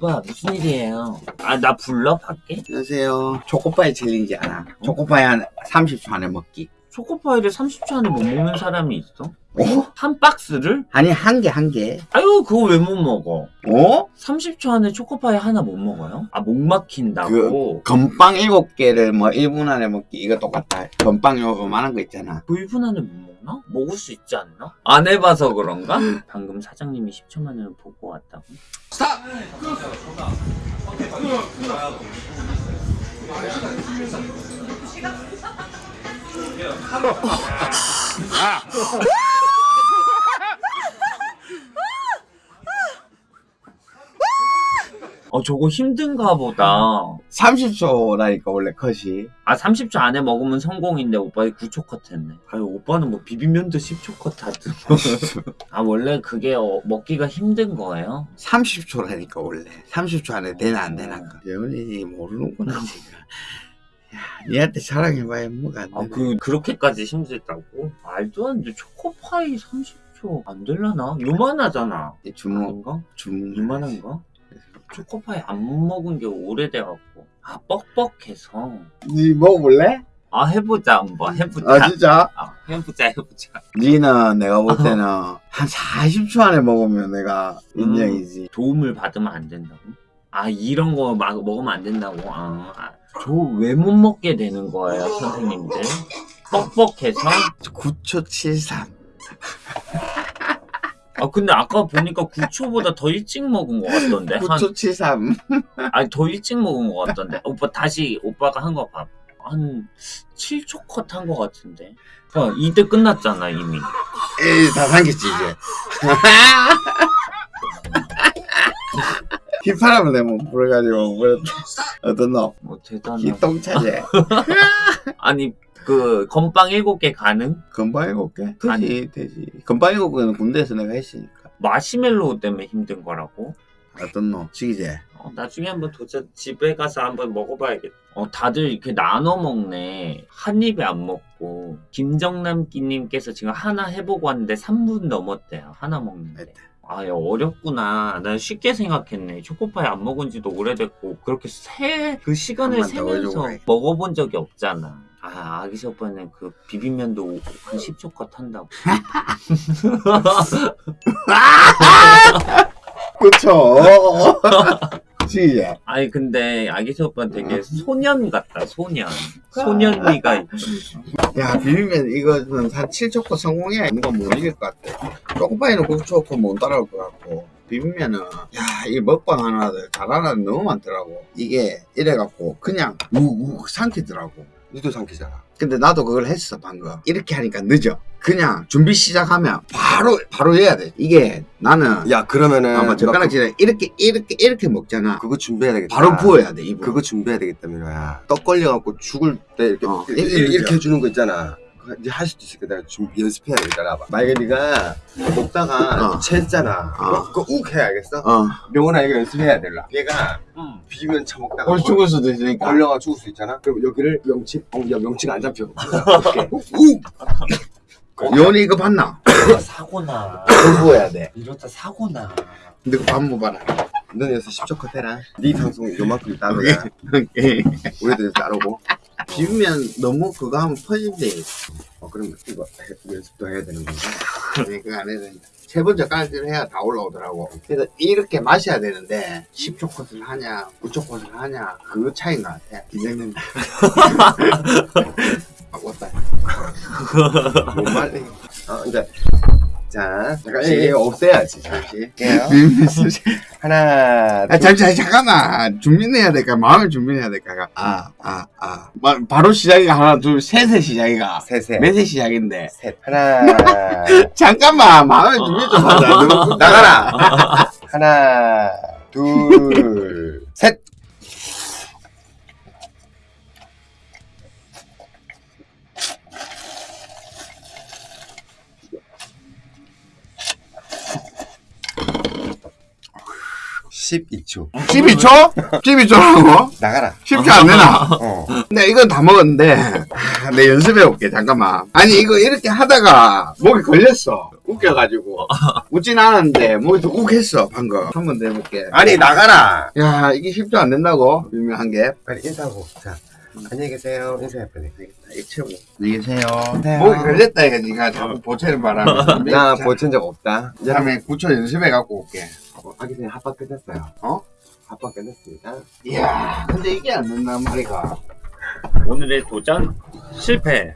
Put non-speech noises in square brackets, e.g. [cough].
오빠 무슨 일이에요? 아 나 불러 밖에? 안녕하세요. 초코파이 챌린지 알아? 초코파이 한 30초 안에 먹기. 초코파이를 30초 안에 못 먹는 사람이 있어? 어? 한 박스를? 아니 한 개 한 개. 아유 그거 왜 못 먹어? 어? 30초 안에 초코파이 하나 못 먹어요? 아 목 막힌다고? 건빵 7개를 뭐 1분 안에 먹기 이거 똑같다. 건빵 요만한 거 있잖아. 그 1분 안에 못 먹나? 먹을 수 있지 않나? 안 해봐서 그런가? 방금 사장님이 10초 만에 보고 왔다고? [laughs] 어 저거 힘든가 보다 30초라니까 원래 컷이. 아 30초 안에 먹으면 성공인데 오빠이 9초 컷 했네 아유 오빠는 뭐 비빔면도 10초 컷 하든 [laughs] 아 원래 그게 어, 먹기가 힘든 거예요? 30초라니까 원래. 30초 안에 되나 안 되나. 예원이 모르는구나 지금. 야, 니한테 자랑해봐야 뭐가 안 돼. 아그 그렇게까지 힘들다고? 말도 안 돼 초코파이 30초 안 될라나? 요만하잖아 주먹 아닌가? 주먹 요만한가? 초코파이 안 먹은 게 오래돼갖고 아 뻑뻑해서 니 먹어볼래? 아 해보자 한번 해보자 아 진짜? 아, 해보자 해보자 니는 내가 볼 때는 한 40초 안에 먹으면 내가 인정이지. 도움을 받으면 안 된다고? 아 이런 거 막 먹으면 안 된다고? 아, 저 왜 못 먹게 되는 거예요 선생님들? 뻑뻑해서? 9초 73. 아 근데 아까 보니까 9초보다 더 일찍 먹은 것 같던데 한 9초 73. 아니 더 일찍 먹은 것 같던데 오빠 다시 오빠가 한 거 봐. 한 7초 컷 한 것 같은데 어, 이때 끝났잖아 이미 에이, 다 삼켰지, 이제. [laughs] 휘파람을 내면 불어가지고, 뭐, 어떤 놈? 뭐 대단해 기똥차제. [laughs] 아니 그 건빵 7개 가능? 건빵 일곱 개? 아니. 되지, 되지. 건빵 일곱 개는 군대에서 내가 했으니까. 마시멜로우 때문에 힘든 거라고? 어떤 놈? 지기제. 어, 나중에 한번 도전 집에 가서 한번 먹어봐야겠다 어, 다들 이렇게 나눠 먹네 한 입에 안 먹고 김정남기님께서 지금 하나 해보고 왔는데 3분 넘었대요 하나 먹는데 네. 아, 야, 어렵구나. 난 쉽게 생각했네. 초코파이 안 먹은 지도 오래됐고, 그렇게 세, 그 시간을 세면서. 먹어본 적이 없잖아. 아, 아기씨 오빠는 그 비빔면도 한 10초 컷 한다고. [laughs] 그쵸. 지기제. 아니, 근데 아기씨 오빠는 되게 소년 같다, 소년. 소년미가 있 야, 비빔면 이거는 한 7초 거 성공해야 이거 못 이길 것 같아. 초코파이는 9초 거못 따라올 것 같고. 비빔면은, 야, 이 먹방 하나, 잘하는 너무 많더라고. 이게 이래갖고, 그냥 우욱 삼키더라고. 니도 삼키잖아. 근데 나도 그걸 했어, 방금. 이렇게 하니까 늦어. 그냥 준비 시작하면 바로, 바로 해야 돼. 이게 나는, 야 그러면은 아마 너 젓가락질에 이렇게, 이렇게, 이렇게 먹잖아. 그, 그거 준비해야 되겠다. 바로 부어야 돼, 입으로. 그거 준비해야 되겠다 민호야. 떡 걸려갖고 죽을 때 이렇게 어, 이렇게, 이렇게 이렇게. 해주는 거 있잖아. 이제 할 수도 있으니까 내가 좀 연습해야 되겠다. 나봐. 만약에 네가 먹다가 어. 체했잖아. 어. 그거 욱 해, 알겠어? 어. 명훈아 이거 연습해야 될라. 얘가 응. 비빔면 처먹다가 올 죽을 수도 있으니까. 걸려가 죽을 수 있잖아. 그럼 여기를 명치, 어, 야 명치가 안 잡혀. [laughs] 욱. [laughs] 요원이 이거 봤나? 사고나. 부어야 돼. 이러다 사고나. 근데 그거 반부 봐라. 너는 여기서 10초 컷 해라. 네 방송 요만큼 따로 해. 우리도 여기서 따르고. 비빔면 너무 그거 하면 퍼진대. 어, 그럼 이거 해- 연습도 해야 되는 건가? 아니, 그거 안 해야 된다. 세 번째 깔기를 해야 다 올라오더라고. 그래서 이렇게 마셔야 되는데, 10초 컷을 하냐, 9초 컷을 하냐, 그 차이인 것 같아. 긴장된다. [laughs] 아, 왔다. 못 말리. 어, 이제 자, 잠깐 예, 예. 없애야지. 잠시. 하나, 아, 잠시, 잠깐만. 준비해야 될까? 마음을 준비해야 될까? 아, 아, 아. 마, 바로 시작이가 하나, 둘, 셋에 시작이가. 셋에 넷에 시작인데. 셋. 하나, [laughs] 잠깐만, 마음의 준비 좀 하자. [laughs] 나가라. 하나, 둘, 셋. 십이 초 12초? 12초라고? 나가라. 쉽지 안 되나? 어. 근데 이건 다 먹었는데, 아, 내 연습해볼게, 잠깐만. 아니, 이거 이렇게 하다가 목이 걸렸어. 웃겨가지고 웃진 않았는데 목이 욱했어 방금 한 번 더 해볼게 아니 나가라. 야 이게 쉽지 않는다고 유명한 게 빨리 인사하고. 자 안녕히 계세요. 인사해 빨리. 이거 안녕히 계세요 네. 목이 걸렸다 이거 니가 자꾸 보채는 바람에 [laughs] 나 보친 적 없다. 다음에 구초 연습해 갖고 올게 아기 전에 합방 끝났어요. 어? 합방 끝났습니다. 이야 근데 이게 안 된단 말이가 오늘의 도전 실패.